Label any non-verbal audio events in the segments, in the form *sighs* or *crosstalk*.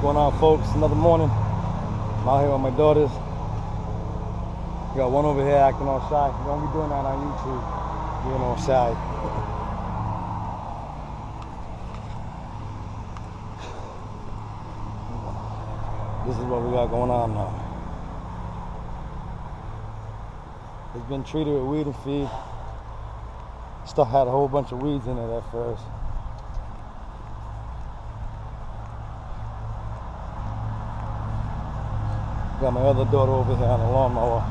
going on, folks? Another morning. I'm out here with my daughters. Got one over here acting all shy. Don't be doing that on YouTube. Being all shy. *sighs* This is what we got going on now. It's been treated with weed and feed. Stuff had a whole bunch of weeds in it at first. Got my other daughter over here on the lawnmower.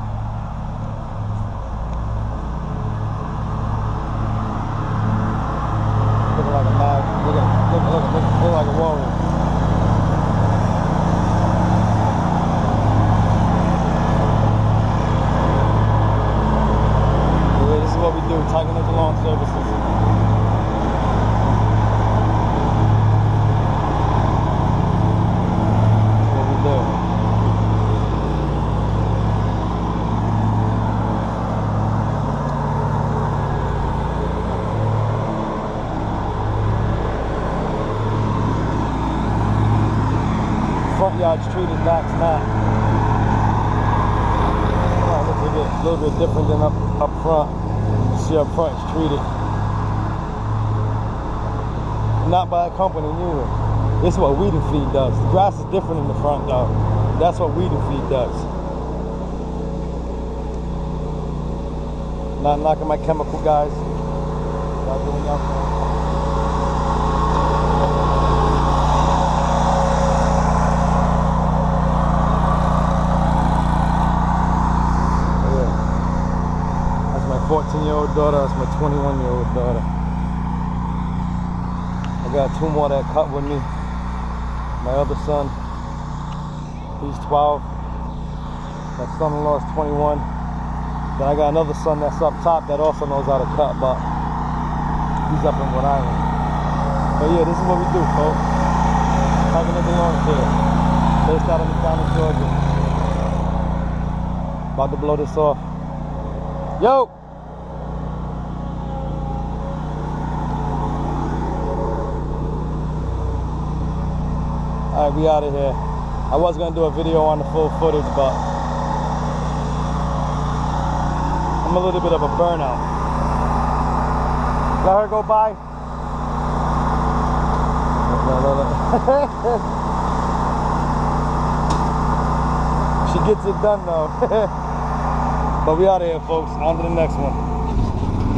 Looking like a mad, looking, looking, looking, looking, looking like a warrior. Yeah, this is what we do, Tiger Ninja Lawn Services. That's what we do. Front yard's treated, back's not. Oh, looks a, little bit different than up, up front. You see up front it's treated. Not by a company neither. This is what weed and feed does. The grass is different in the front though. That's what weed and feed does. Not knocking my chemical guys. 16 year old daughter, that's my 21 year old daughter. I got two more that cut with me. My other son, he's 12. My son in law is 21. Then I got another son that's up top that also knows how to cut, but he's up in Rhode Island. But yeah, this is what we do, folks. Packing up the long tail, Based out of McDonough, Georgia. About to blow this off. Yo! Alright, we out of here. I was gonna do a video on the full footage, but I'm a little bit of a burnout. Let her go by. *laughs* she gets it done though. *laughs* but we out of here, folks. On to the next one.